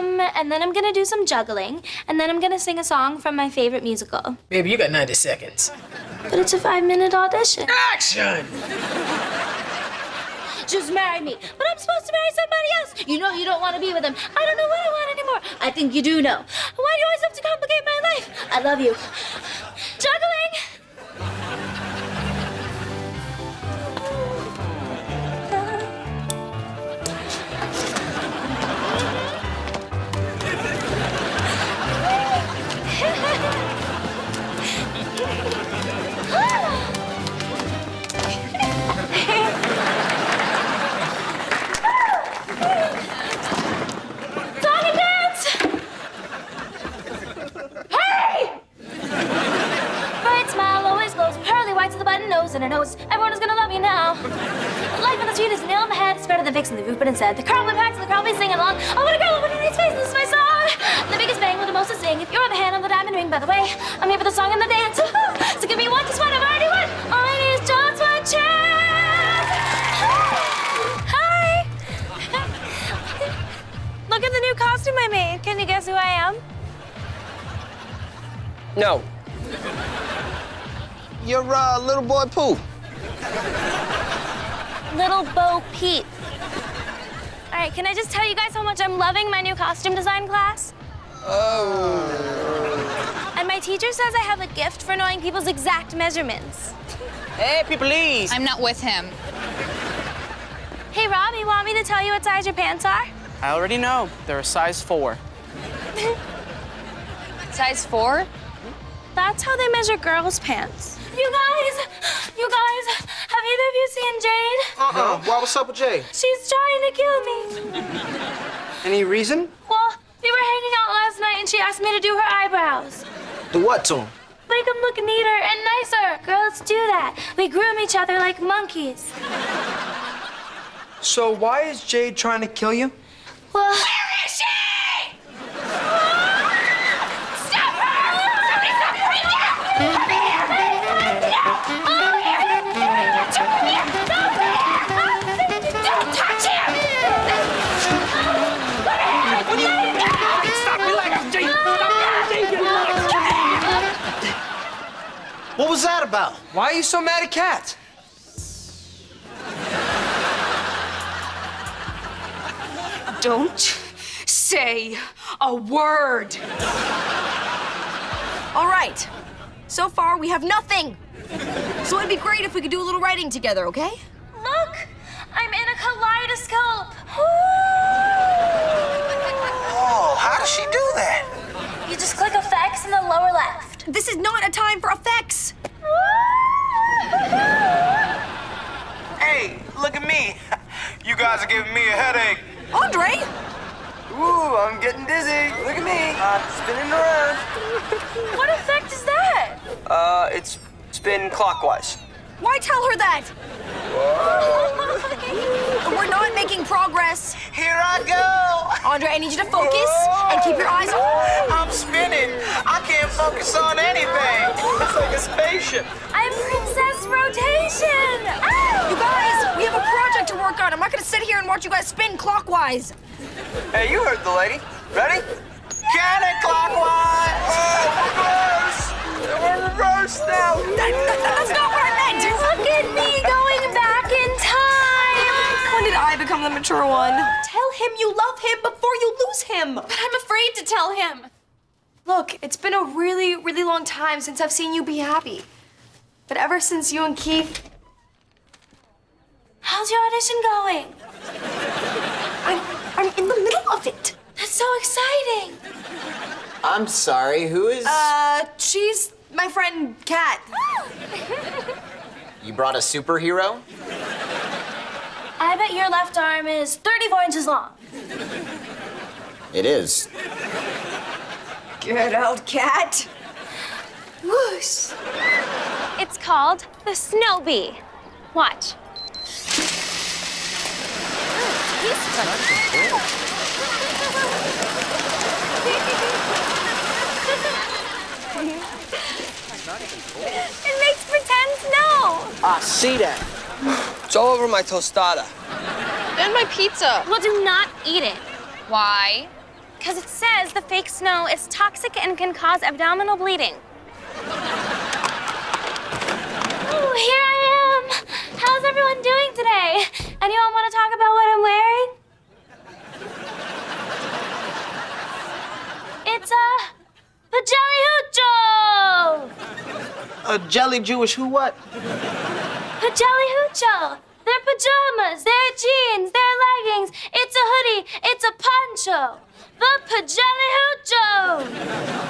Um, and then I'm gonna do some juggling, and then I'm gonna sing a song from my favorite musical. Baby, you got 90 seconds. But it's a five minute audition. Action! Just marry me. But I'm supposed to marry somebody else. You know you don't want to be with him. I don't know what I want anymore. I think you do know. Why do you always have to complicate my life? I love you. Juggling! A nose. Everyone is gonna love you now. Life on the street is nail in the head. It's better than fixing the roof, but instead the crowd will packs and the crowd be singing along. I want a girl with a nice face. This is my song. The biggest bang with the most to sing. If you're the hand on the diamond ring, by the way, I'm here for the song and the dance. so give me one, just one. I've already won. All I need is just one chance. Hi. Look at the new costume I made. Can you guess who I am? No. You're uh, little boy Pooh. Little Bo Peep. All right, can I just tell you guys how much I'm loving my new costume design class? Oh. And my teacher says I have a gift for knowing people's exact measurements. Hey, people, please. I'm not with him. Hey, Rob, you want me to tell you what size your pants are? I already know. They're a size four. Size four? That's how they measure girls' pants. You guys, you guys, have either of you seen Jade? Uh-uh. Why, what's up with Jay? She's trying to kill me. Any reason? Well, we were hanging out last night and she asked me to do her eyebrows. Do what to him? Make them look neater and nicer. Girls do that. We groom each other like monkeys. So why is Jade trying to kill you? Well, where is she? What was that about? Why are you so mad at cats? Don't say a word. All right. So far, we have nothing. So it'd be great if we could do a little writing together, okay? Look! I'm in a kaleidoscope! Oh, how does she do that? You just click effects in the lower left. This is not a time for effects. Hey, look at me. You guys are giving me a headache. Andre? Ooh, I'm getting dizzy. Look at me. I'm spinning around. What effect is that? Uh, it's spin clockwise. Why tell her that? We're not making progress. Here I go. Andre, I need you to focus and keep your eyes on. I'm spinning. I can't focus on anything. It's like a spaceship. I'm Princess Rotation! You guys, we have a project work on. I'm not gonna sit here and watch you guys spin clockwise. Hey, you heard the lady. Ready? Counterclockwise. Oh, reverse. We're reversed now. That, that- that's not what I meant. Look at me going back in time! When did I become the mature one? Tell him you love him before you lose him. But I'm afraid to tell him. Look, it's been a really, really long time since I've seen you be happy. But ever since you and Keith, How's your audition going? I'm, I'm in the middle of it. That's so exciting! I'm sorry, who is... Uh, she's my friend Cat. You brought a superhero? I bet your left arm is 34 inches long. It is. Get out, cat. Whoosh! It's called the Snow Bee. Watch. It makes pretend snow. I ah, see that. It's all over my tostada. And my pizza. Well, do not eat it. Why? Because it says the fake snow is toxic and can cause abdominal bleeding. Ooh, here I am. How's everyone doing today? Anyone want to talk about what I'm wearing? It's a pajelli hoocho. A jelly Jewish who what? Pajelli hoocho. They're pajamas. They're jeans. They're leggings. It's a hoodie. It's a poncho. The pajelli hoocho.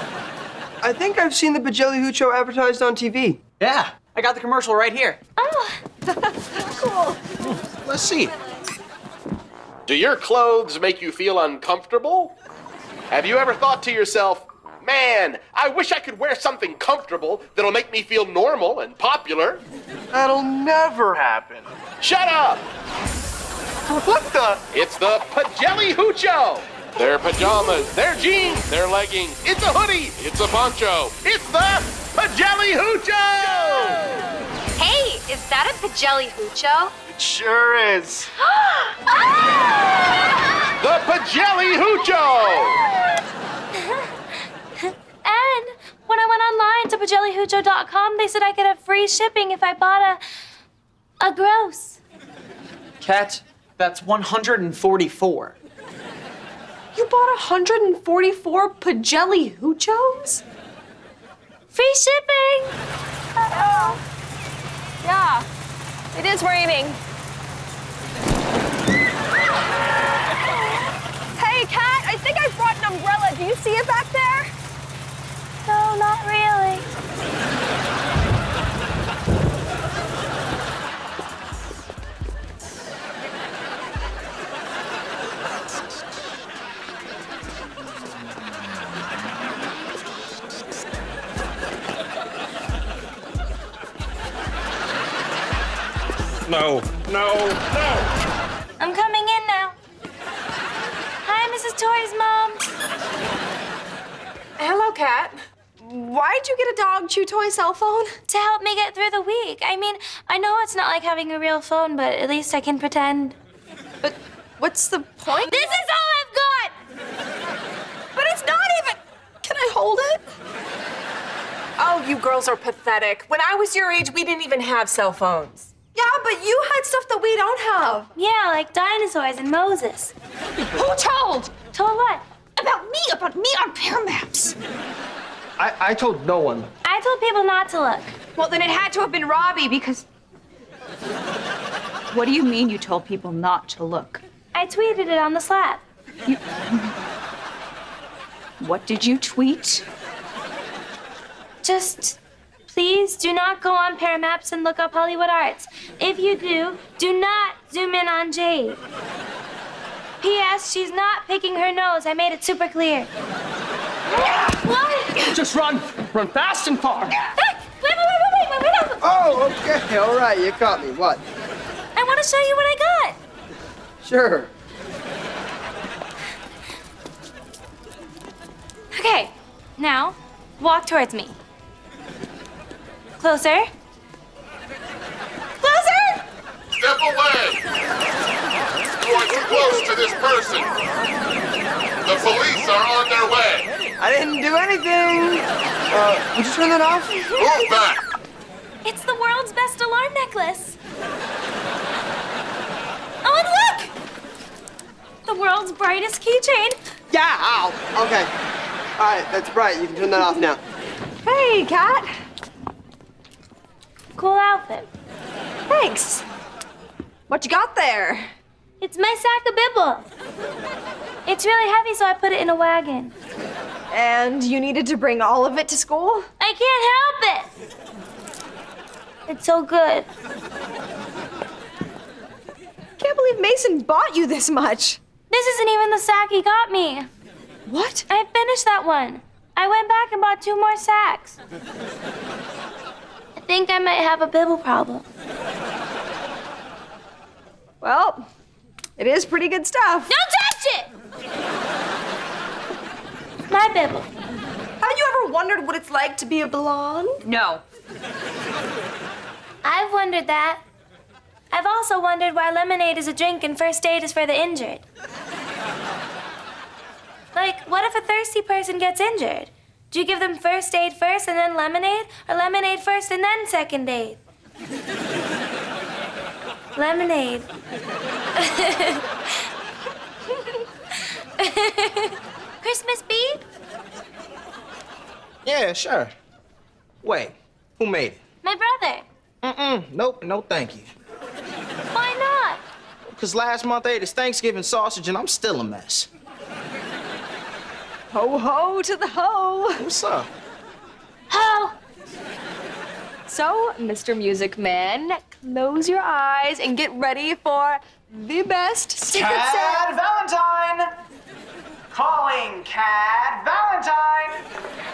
I think I've seen the Pajelli Hoocho advertised on TV. Yeah, I got the commercial right here. Oh, Let's see. Do your clothes make you feel uncomfortable? Have you ever thought to yourself, man, I wish I could wear something comfortable that'll make me feel normal and popular? That'll never happen. Shut up! What the? It's the Pajelli Hoocho! Their pajamas, their jeans, their leggings. It's a hoodie, it's a poncho. It's the Pajelli Hoocho! Hey, is that a Pajelli Hoocho? It sure is. Ah! The Pajelli Hoocho! and when I went online to pajellihoocho.com, they said I could have free shipping if I bought a a gross. Cat, that's 144. You bought 144 Pajelli Hoochos? Free shipping. Uh-oh. Yeah, it is raining. Hey, Cat, I think I brought an umbrella. Do you see it back there? No, not really. No, no, no! I'm coming in now. Hi, Mrs. Tori's mom. Hello, Cat. Why'd you get a dog chew toy cell phone? To help me get through the week. I mean, I know it's not like having a real phone, but at least I can pretend. But what's the point? This is all I've got! But it's not even. Can I hold it? Oh, you girls are pathetic. When I was your age, we didn't even have cell phones. Yeah, but you had stuff that we don't have. Yeah, like dinosaurs and Moses. Who told? Told what? About me, about me on Pear Maps. I, I told no one. I told people not to look. Well, then it had to have been Robbie because. What do you mean you told people not to look? I tweeted it on the slap. What did you tweet? Just please do not go on Paramaps and look up Hollywood Arts. If you do, do not zoom in on Jade. P.S. She's not picking her nose. I made it super clear. What? Just run. Run fast and far. Hey, wait, wait, wait, wait, wait, wait, wait. Oh, okay. All right. You caught me. What? I want to show you what I got. Sure. Okay, now walk towards me. Closer. Closer! Step away! You are too close to this person. The police are on their way. I didn't do anything. Uh, would you turn that off? Move back! It's the world's best alarm necklace. Oh, and look! The world's brightest keychain. Yeah. Ow. Okay. All right. That's bright. You can turn that off now. Hey, Cat. Cool outfit. Thanks. What you got there? It's my sack of bibble. It's really heavy, so I put it in a wagon. And you needed to bring all of it to school? I can't help it. It's so good. Can't believe Mason bought you this much. This isn't even the sack he got me. What? I finished that one. I went back and bought two more sacks. I think I might have a bibble problem. Well, it is pretty good stuff. Don't touch it! My bibble. Have you ever wondered what it's like to be a blonde? No. I've wondered that. I've also wondered why lemonade is a drink and first aid is for the injured. Like, Like, what if a thirsty person gets injured? Do you give them first aid first and then lemonade? Or lemonade first and then second aid? lemonade. Christmas Beep? Yeah, sure. Wait, who made it? My brother. Mm-mm, nope, no thank you. Why not? Because last month I ate his Thanksgiving sausage and I'm still a mess. Ho ho to the ho. What's up? Ho! So, Mr. Music Man, close your eyes and get ready for the best Secret Cat Valentine! Calling Cat Valentine!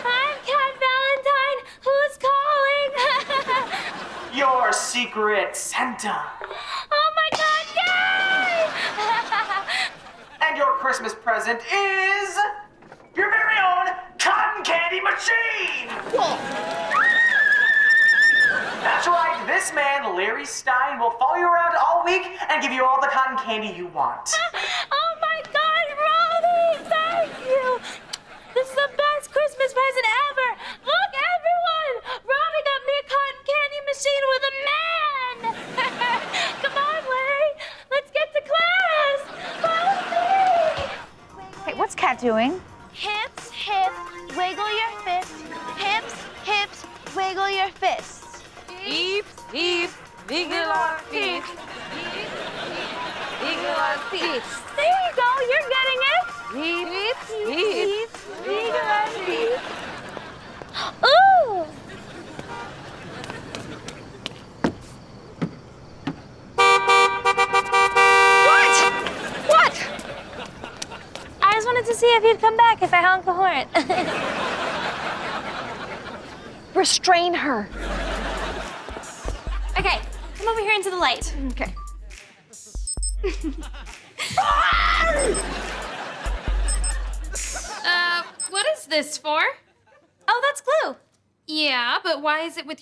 I'm Cat Valentine. Who's calling? Your secret Santa. oh my god, yay! And your Christmas present is your very own cotton candy machine! That's right, this man, Larry Stein, will follow you around all week and give you all the cotton candy you want. oh my god, Robbie! Thank you! This is the best Christmas present ever! Look, everyone! Robbie got me a cotton candy machine with a man! Come on, Larry! Let's get to class! Robbie! Hey, what's Cat doing?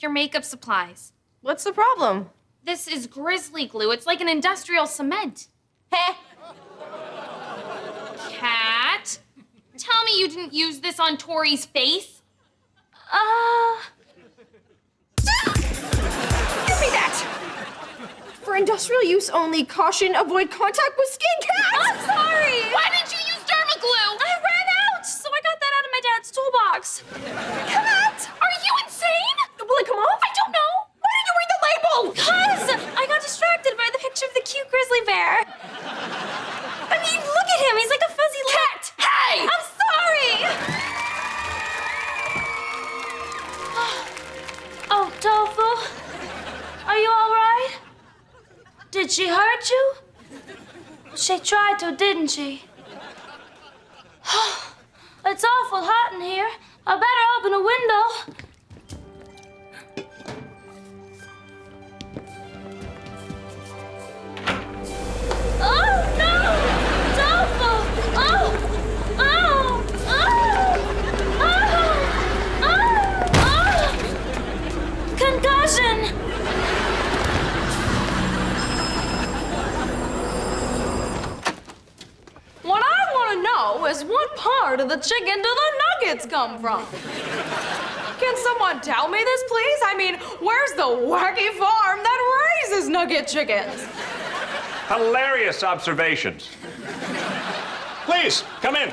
Your makeup supplies? What's the problem? This is grizzly glue. It's like an industrial cement. Heh. Cat, tell me you didn't use this on Tori's face. Uh, Give me that! For industrial use only, caution, avoid contact with skin cat! I'm sorry. Why didn't you use derma glue? I ran out, so I got that out of my dad's toolbox. Cat, are you insane? Will it come off? I don't know. Why didn't you read the label? Cause I got distracted by the picture of the cute grizzly bear. I mean, look at him. He's like a fuzzy cat. Hey! I'm sorry. Oh, oh, Tofu, are you all right? Did she hurt you? She tried to, didn't she? it's awful hot in here. I better open a window. Part of the chicken do the nuggets come from? Can someone tell me this, please? I mean, where's the wacky farm that raises nugget chickens? Hilarious observations. Please, come in.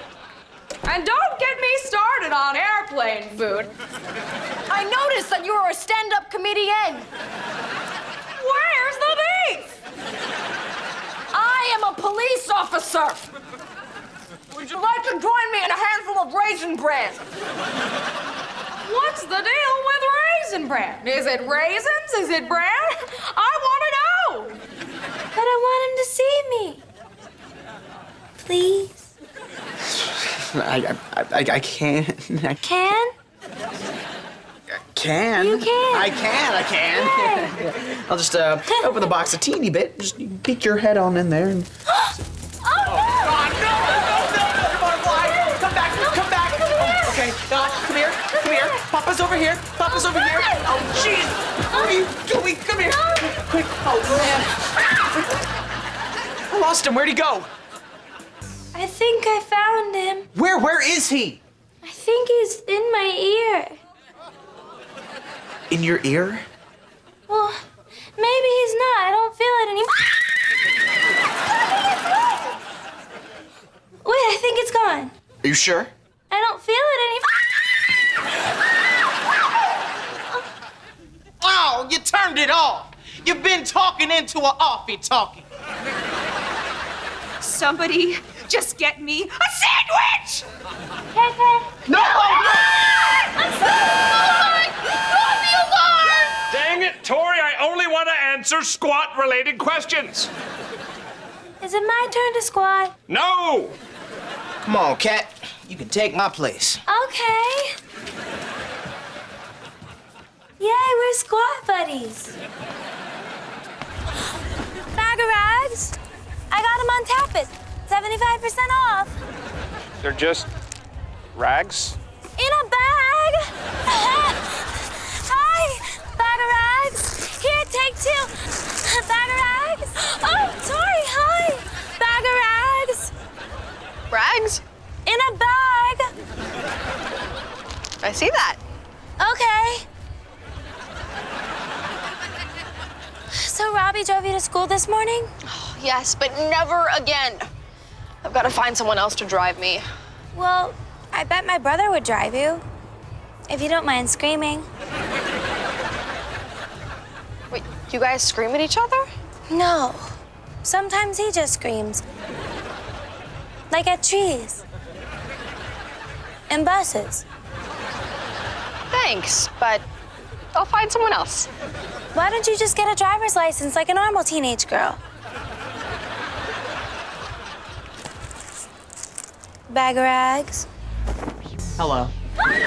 And don't get me started on airplane food. I noticed that you were a stand-up comedian. Where's the beef? I am a police officer. Would you like to join me in a handful of raisin bread? What's the deal with raisin bread? Is it raisins? Is it bread? I want to know. But I want him to see me. Please. I, I, I, I can't. I Can? can. You can. I can. I can. I'll just uh, open the box a teeny bit. Just peek your head on in there. And... Oh no! God, no, no, no, Papa's over here, Papa's over here. Oh, jeez! What are you doing? Come here! Quick! Oh, man! I lost him, where'd he go? I think I found him. Where? Where is he? I think he's in my ear. In your ear? Well, maybe he's not. I don't feel it anymore. Ah! Wait, I think it's gone. Are you sure? I don't feel it anymore. Oh, you turned it off. You've been talking into a offie talking. Somebody just get me a sandwich! Hey, hey. No! Ah! Dang it, Tori, I only want to answer squat related questions. Is it my turn to squat? No! Come on, Cat. You can take my place. Okay. Yay, we're squat buddies. Bag of rags. I got them on Tapit. 75% off. They're just rags? In a bag. Hi, bag of rags. Here, take two. Bag of rags. Oh, sorry, hi. Bag of rags. Rags? In a bag. I see that. Okay. Robbie drove you to school this morning? Oh, Yes, but never again. I've got to find someone else to drive me. Well, I bet my brother would drive you. If you don't mind screaming. Wait, you guys scream at each other? No. Sometimes he just screams. Like at trees. And buses. Thanks, but I'll find someone else. Why don't you just get a driver's license like a normal teenage girl? Bag of rags. Hello. hey,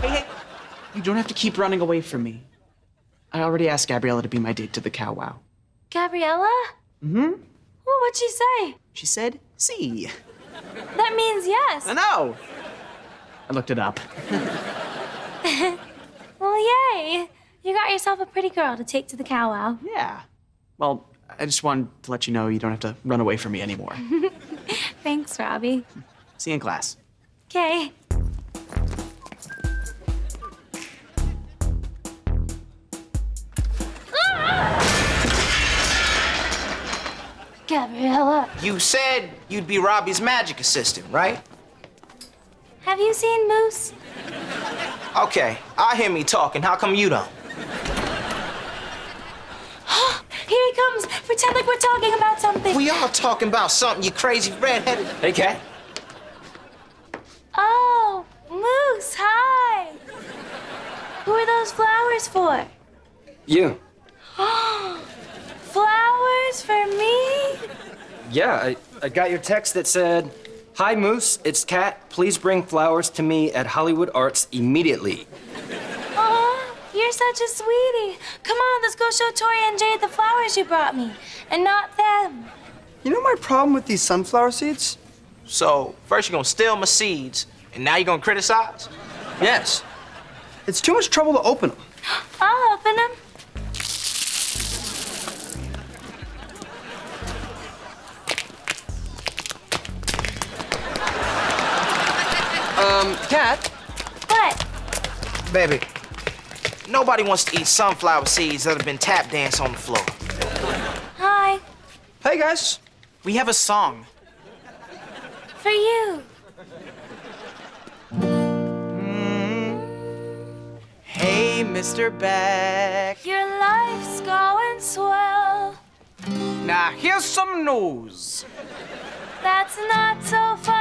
hey, hey. You don't have to keep running away from me. I already asked Gabriella to be my date to the cow wow. Gabriella? Mm-hmm. Well, what'd she say? She said, see. That means yes. I know. I looked it up. well, yay. You got yourself a pretty girl to take to the cow wow. Yeah. Well, I just wanted to let you know you don't have to run away from me anymore. Thanks, Robbie. See you in class. Okay. Gabriella, You said you'd be Robbie's magic assistant, right? have you seen Moose? Okay, I hear me talking. How come you don't? Here he comes. Pretend like we're talking about something. We are talking about something, you crazy redheaded. Hey, Cat. Oh, Moose, hi. Who are those flowers for? You. flowers for me? Yeah, I, I got your text that said, Hi, Moose, it's Cat. Please bring flowers to me at Hollywood Arts immediately. Aw, you're such a sweetie. Come on, let's go show Tori and Jade the flowers you brought me, and not them. You know my problem with these sunflower seeds? So, first you're gonna steal my seeds, and now you're gonna criticize? Yes. It's too much trouble to open them. I'll open them. Um, Cat? What? Baby, nobody wants to eat sunflower seeds that have been tap danced on the floor. Hi. Hey, guys. We have a song. For you. Hey, Mr. Beck. Your life's going swell. Now, here's some news. That's not so fun.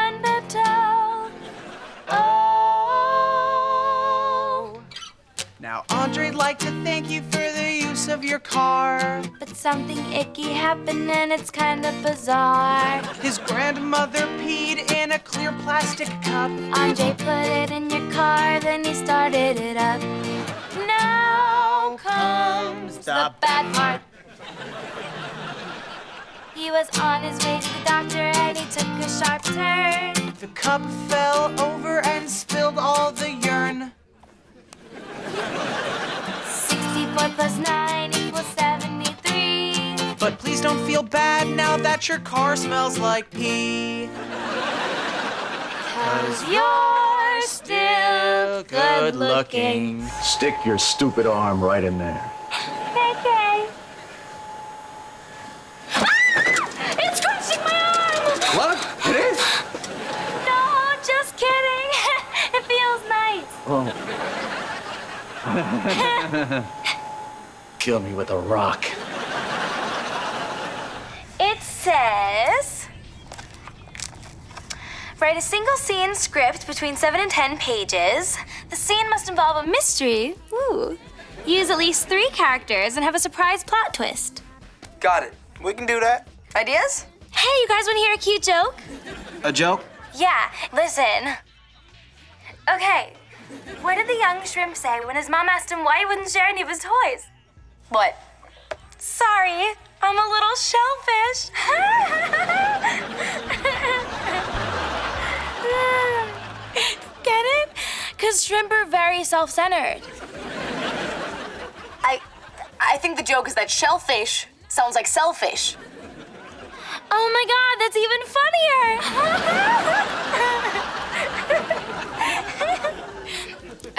Oh. Now, Andre'd like to thank you for the use of your car. But something icky happened and it's kind of bizarre. His grandmother peed in a clear plastic cup. Andre put it in your car, then he started it up. Now comes the bad part. He was on his way to the doctor and he took a sharp turn. The cup fell over and spilled all the urine. 64 plus 9 equals 73. But please Please don't feel bad now that your car smells like pee. Cause you're still good looking. Stick your stupid arm right in there. Okay. Ah! It's crushing my arm! What? It is? No, just kidding. it feels nice. Oh. Kill me with a rock. It says Write a single scene script between 7 and 10 pages. The scene must involve a mystery. Ooh. Use at least three characters and have a surprise plot twist. Got it. We can do that. Ideas? Hey, you guys want to hear a cute joke? A joke? Yeah, listen. Okay, what did the young shrimp say when his mom asked him why he wouldn't share any of his toys? What? Sorry, I'm a little shellfish. Get it? Because shrimp are very self centered. I, I think the joke is that shellfish sounds like selfish. Oh my god, that's even funnier!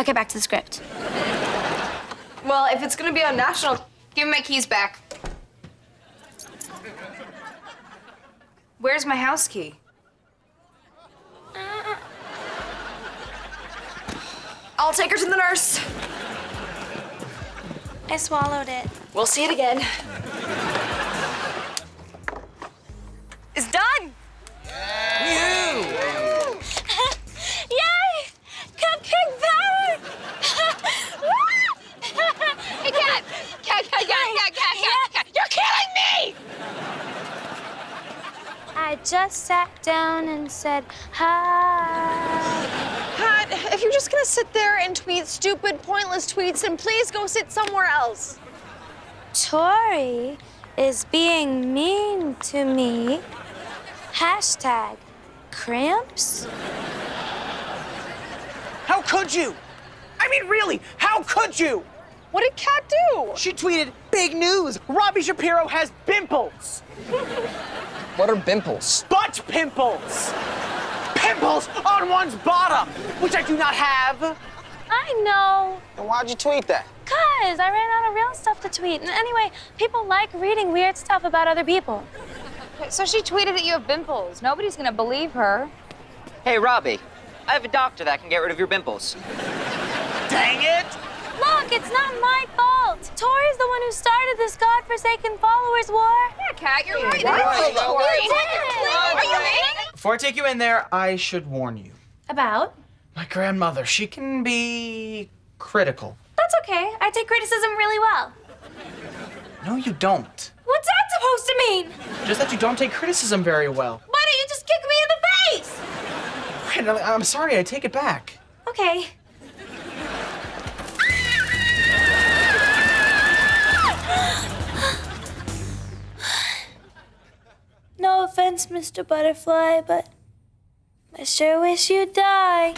Okay, back to the script. Well, if it's gonna be on national, give me my keys back. Where's my house key? Uh. I'll take her to the nurse. I swallowed it. We'll see it again. Just sat down and said hi. Pat, if you're just gonna sit there and tweet stupid, pointless tweets, then please go sit somewhere else. Tori is being mean to me. Hashtag cramps. How could you? I mean, really, how could you? What did Cat do? She tweeted, big news, Robbie Shapiro has pimples. What are bimples? Butt pimples. Pimples on one's bottom, which I do not have. I know. Then why'd you tweet that? Cause I ran out of real stuff to tweet. And anyway, people like reading weird stuff about other people. So she tweeted that you have bimples. Nobody's gonna believe her. Hey, Robbie, I have a doctor that can get rid of your bimples. Dang it! Look, it's not my fault. Tori's the one who started this godforsaken followers war. Yeah, Cat, you're right. Right. That's Right. Tori. Right. Are you kidding? Before I take you in there, I should warn you. About? My grandmother, she can be critical. That's okay. I take criticism really well. No, you don't. What's that supposed to mean? Just that you don't take criticism very well. Why don't you just kick me in the face? Right, I'm sorry, I take it back. Okay. No offense, Mr. Butterfly, but I sure wish you'd die.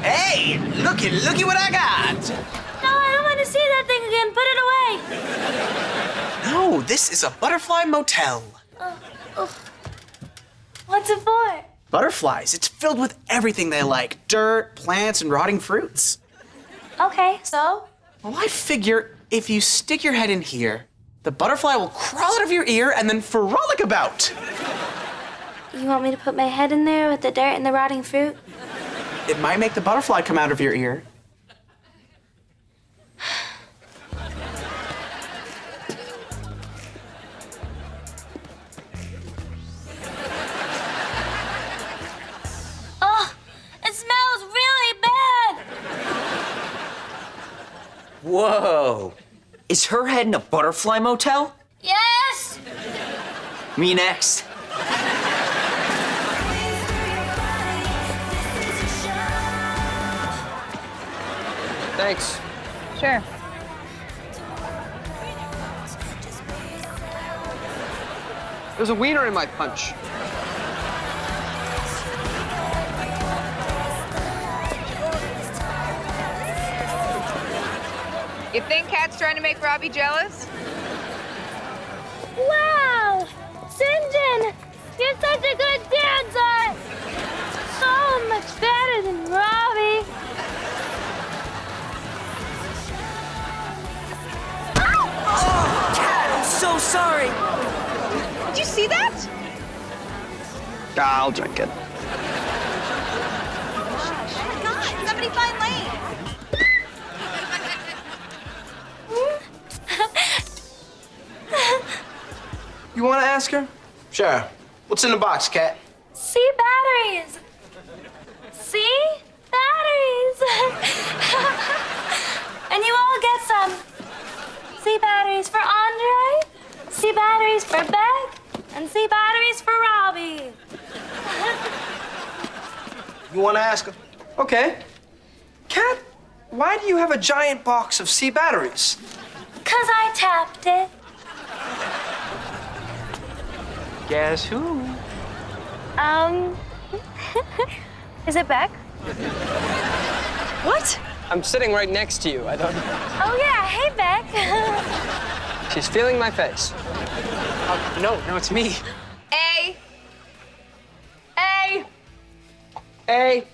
Hey, looky, looky what I got. No, I don't want to see that thing again. Put it away. No, this is a butterfly motel. Uh, What's it for? Butterflies, it's filled with everything they like dirt, plants, and rotting fruits. Okay, so? Well, I figure if you stick your head in here, the butterfly will crawl out of your ear and then frolic about. You want me to put my head in there with the dirt and the rotting fruit? It might make the butterfly come out of your ear. Oh, it smells really bad. Whoa. Is her head in a butterfly motel? Yes. Me next. Thanks. Sure. There's a wiener in my punch. You think Cat's trying to make Robbie jealous? Wow! Sinjin! You're such a good dancer! So much better than Robbie! Oh, Cat, I'm so sorry! Did you see that? I'll drink it. Oh my god, somebody find Lane! You want to ask her? Sure. What's in the box, Cat? See batteries. See batteries. and you all get some. See batteries for Andre. See batteries for Beck. And see batteries for Robbie. You want to ask her? Okay. Cat, why do you have a giant box of C batteries? Cause I tapped it. Guess who? Um. Is it Beck? What? I'm sitting right next to you. I don't. Oh yeah. Hey Beck. She's feeling my face. Oh, no, no, it's me. A. A. A.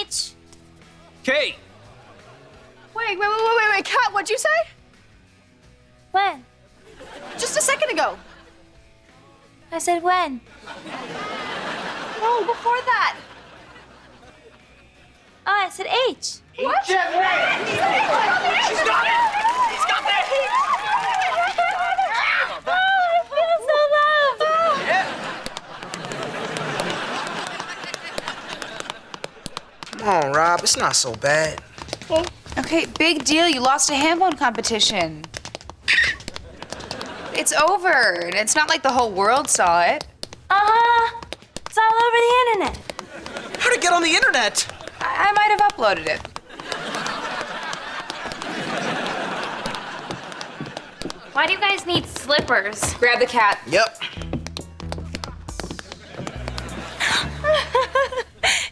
H. K. Wait, wait, wait, wait, wait, wait. Cat, what'd you say? When? Just a second ago. I said when. No, before that. Oh, I said H. What? She's got it. She's got it. Oh, I feel so loved. Come on, Rob. It's not so bad. Okay, big deal. You lost a hambone competition. It's over, and it's not like the whole world saw it. Uh-huh. It's all over the internet. How'd it get on the internet? I, I might have uploaded it. Why do you guys need slippers? Grab the cat. Yep.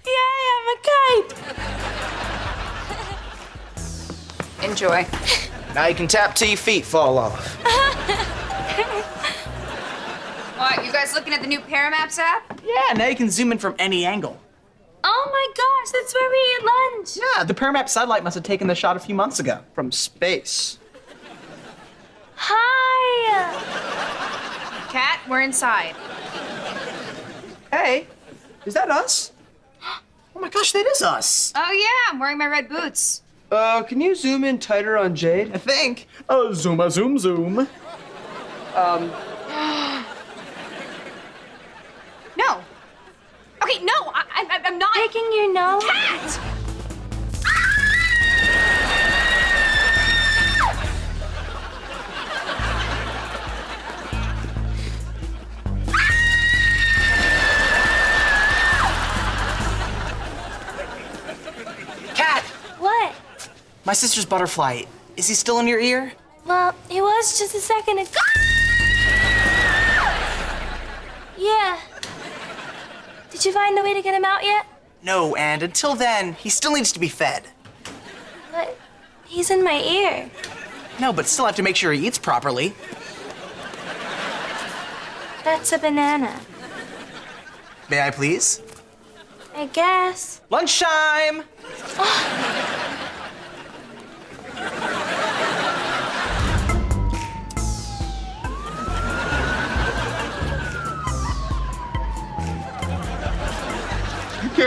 Yay, I'm a kite. Enjoy. Now you can tap till your feet fall off. What, you guys looking at the new Paramaps app? Yeah, now you can zoom in from any angle. Oh my gosh, that's where we eat lunch. Yeah, the Paramap satellite must have taken the shot a few months ago from space. Hi. Cat, we're inside. Hey, is that us? Oh my gosh, that is us. Oh yeah, I'm wearing my red boots. Uh, can you zoom in tighter on Jade? I think. Oh, zoom zoom zoom. Um, No. Okay, no, I, I, I'm not. Picking your nose. Cat! Cat! What? My sister's butterfly. Is he still in your ear? Well, he was just a second ago. Yeah. Did you find a way to get him out yet? No, and until then, he still needs to be fed. But he's in my ear. No, but still have to make sure he eats properly. That's a banana. May I please? I guess. Lunchtime! You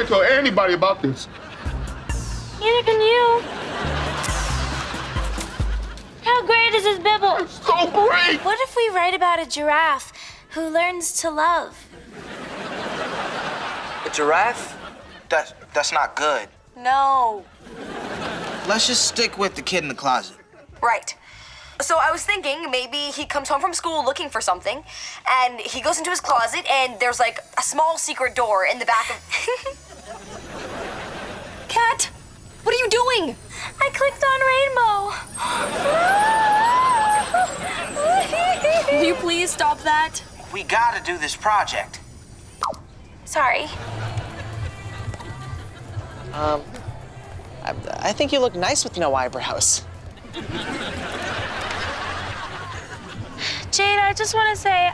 can't tell anybody about this. Neither can you. How great is this bibble? It's so great! What if we write about a giraffe who learns to love? A giraffe? That's, that's not good. No. Let's just stick with the kid in the closet. Right. So I was thinking maybe he comes home from school looking for something, and he goes into his closet, and there's like a small secret door in the back of. Cat, what are you doing? I clicked on rainbow. Will you please stop that? We gotta do this project. Sorry. Um, I, I think you look nice with no eyebrows. Jade, I just want to say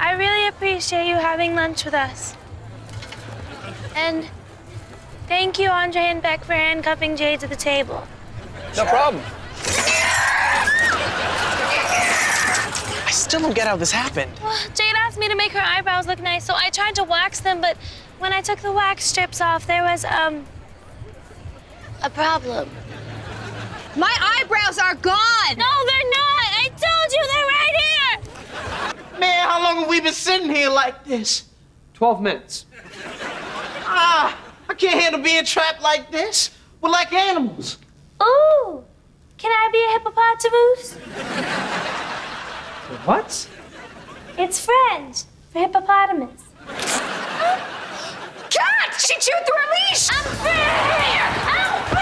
I really appreciate you having lunch with us. And thank you, Andre and Beck, for handcuffing Jade to the table. No problem. I still don't get how this happened. Well, Jade asked me to make her eyebrows look nice, so I tried to wax them, but when I took the wax strips off, there was, um, a problem. My eyebrows are gone! No, they're not! I told you they're right here! Man, how long have we been sitting here like this? 12 minutes. Ah, I can't handle being trapped like this. We're like animals. Ooh! Can I be a hippopotamus? What? It's French for hippopotamus. Cat! She chewed through her leash! I'm free! I'm free!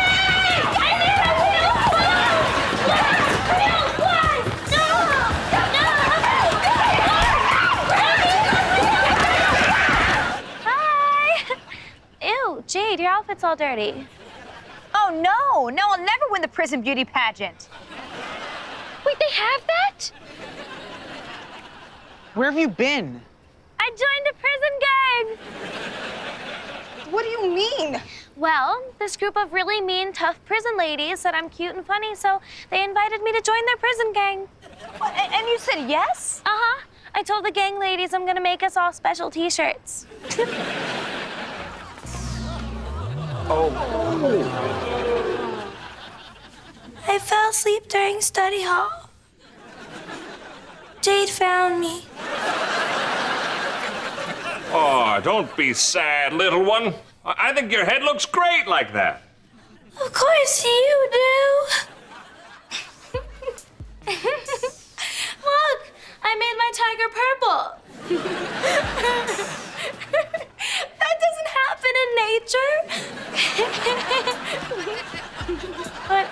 Jade, your outfit's all dirty. Oh, no. No, I'll never win the prison beauty pageant. Wait, they have that? Where have you been? I joined a prison gang! What do you mean? Well, this group of really mean, tough prison ladies said I'm cute and funny, so they invited me to join their prison gang. And, and you said yes? Uh huh. I told the gang ladies I'm gonna make us all special t shirts. Oh. I fell asleep during study hall. Jade found me. Oh, don't be sad, little one. I I think your head looks great like that. Of course you do. Look, I made my tiger purple. that doesn't happen in nature. but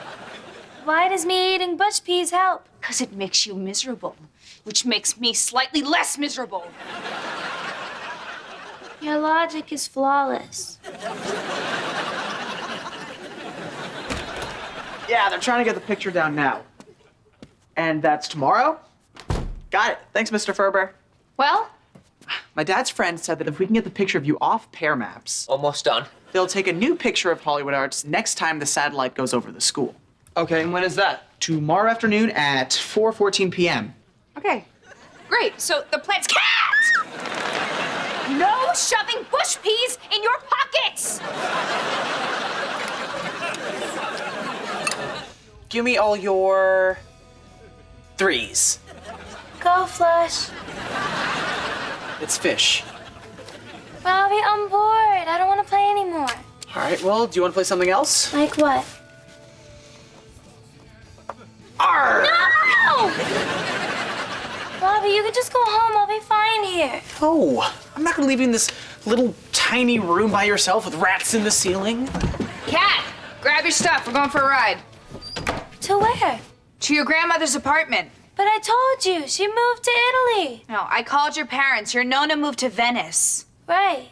why does me eating bush peas help? Because it makes you miserable, which makes me slightly less miserable. Your logic is flawless. Yeah, they're trying to get the picture down now. And that's tomorrow? Got it. Thanks, Mr. Ferber. Well, My dad's friend said that if we can get the picture of you off Pear Maps, Almost done. they'll take a new picture of Hollywood Arts next time the satellite goes over the school. Okay, and when is that? Tomorrow afternoon at 4:14 p.m. Okay, great. So the plan's cat! No shoving bush peas in your pockets! Give me all your threes. Go, Flush. It's fish. Robbie, I'm bored. I don't want to play anymore. All right. Well, do you want to play something else? Like what? Arr! No! Robbie, you can just go home. I'll be fine here. No, I'm not gonna leave you in this little tiny room by yourself with rats in the ceiling. Cat, grab your stuff. We're going for a ride. To where? To your grandmother's apartment. But I told you, she moved to Italy. No, I called your parents. Your Nona moved to Venice. Right.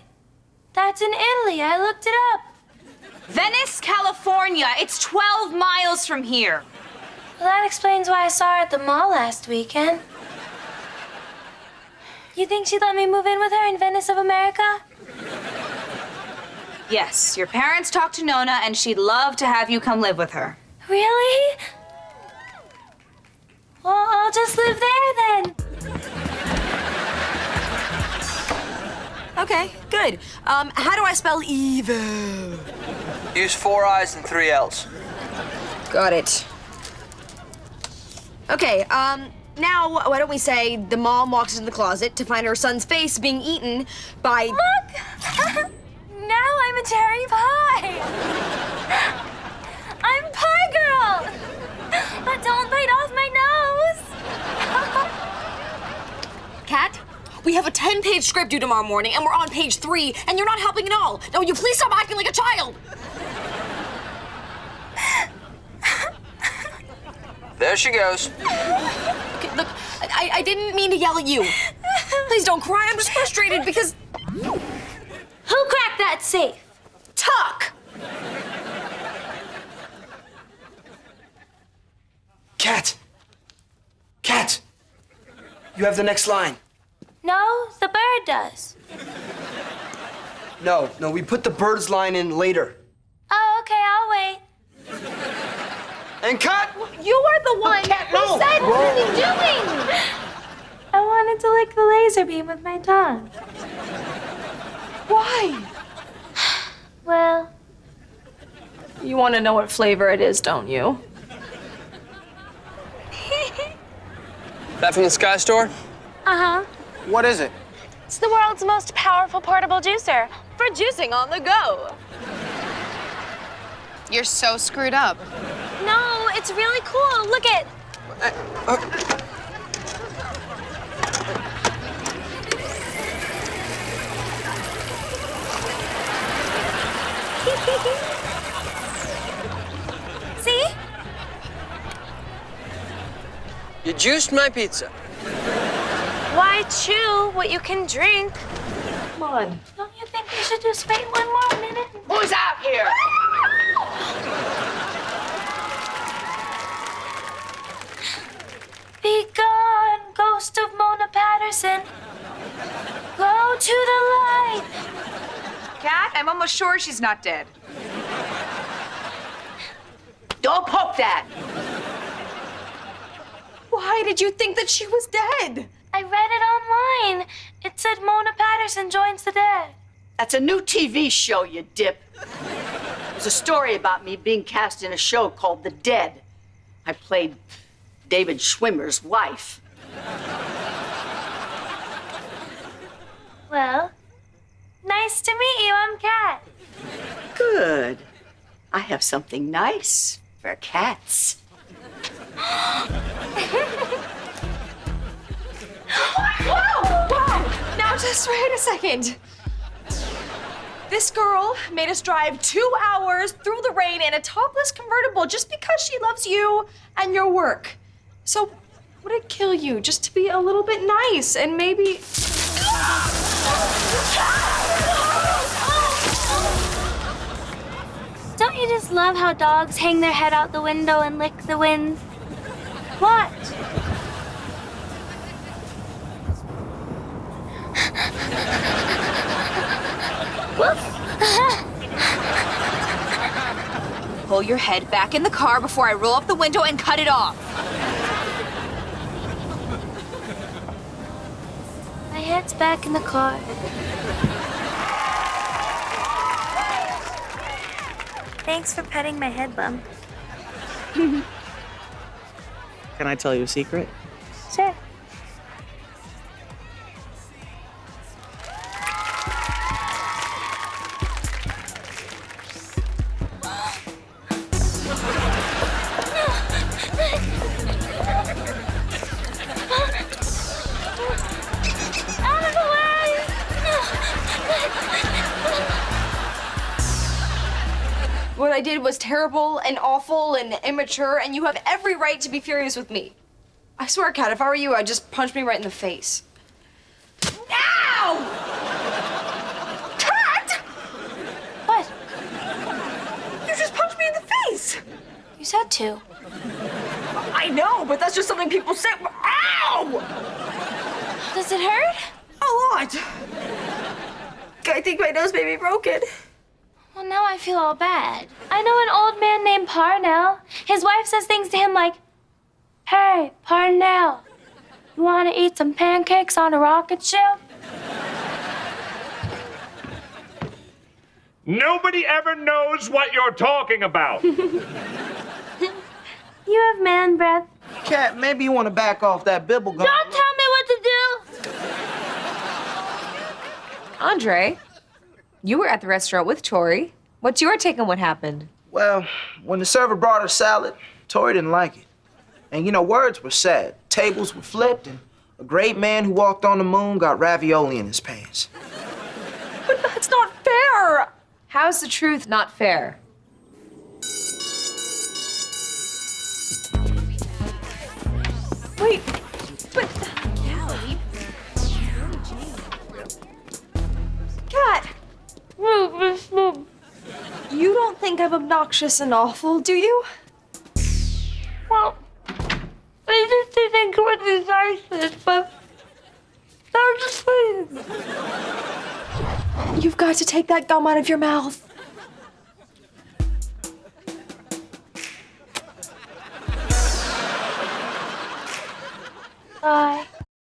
That's in Italy. I looked it up. Venice, California. It's 12 miles from here. Well, that explains why I saw her at the mall last weekend. You think she'd let me move in with her in Venice of America? Yes, your parents talked to Nona, and she'd love to have you come live with her. Really? Well, I'll just live there then. Okay, good. Um, how do I spell evil? Use four I's and three L's. Got it. Okay, um, now why don't we say the mom walks into the closet to find her son's face being eaten by. Look! now I'm a cherry pie! I'm Pie Girl! But don't bite off my nose! Cat, we have a 10 page script due tomorrow morning, and we're on page three, and you're not helping at all. Now, will you please stop acting like a child? There she goes. Okay, look, I, I didn't mean to yell at you. Please don't cry. I'm just frustrated because. Who cracked that safe? Tuck! Cat! Cat! You have the next line. No, the bird does. No, no, we put the birds line in later. Oh, okay, I'll wait. And cut! You are the one who said, what are you doing? I wanted to lick the laser beam with my tongue. Why? Well, You want to know what flavor it is, don't you? That from the Sky Store? uh huh. What is it? It's the world's most powerful portable juicer for juicing on the go. You're so screwed up. No, it's really cool. Look at. Uh, uh. See? You juiced my pizza. Why chew what you can drink? Come on. Don't you think we should just wait one more minute? Who's out here? Be gone, ghost of Mona Patterson. Go to the light. Cat, I'm almost sure she's not dead. Don't poke that. Why did you think that she was dead? I read it online. It said Mona Patterson joins the dead. That's a new TV show, you dip. There's a story about me being cast in a show called The Dead. I played David Schwimmer's wife. Well, nice to meet you. I'm Cat. Good. I have something nice for cats. Whoa! Whoa! Now just wait a second. This girl made us drive two hours through the rain in a topless convertible just because she loves you and your work. So, would it kill you just to be a little bit nice and maybe. Ah! You just love how dogs hang their head out the window and lick the wind? What? Pull your head back in the car before I roll up the window and cut it off. My head's back in the car. Thanks for petting my head bump. Can I tell you a secret? Sure. Terrible and awful and immature, and you have every right to be furious with me. I swear, Cat, if I were you, I'd just punch me right in the face. Ow! Cat! What? You just punched me in the face! You said to. I know, but that's just something people say. Ow! Does it hurt? A lot. I think my nose may be broken. Well, now I feel all bad. I know an old man named Parnell. His wife says things to him like, Hey, Parnell, you want to eat some pancakes on a rocket ship? Nobody ever knows what you're talking about. You have man breath. Cat, maybe you want to back off that bibble gum. Don't tell me what to do! Andre, you were at the restaurant with Tori. What's your take on what happened? Well, when the server brought her salad, Tori didn't like it. And you know, words were said, tables were flipped, and a great man who walked on the moon got ravioli in his pants. But that's not fair! How's the truth not fair? Wait, You don't think I'm obnoxious and awful, do you? Well, I just didn't think what is niceness, but I'm just saying. You've got to take that gum out of your mouth. Bye.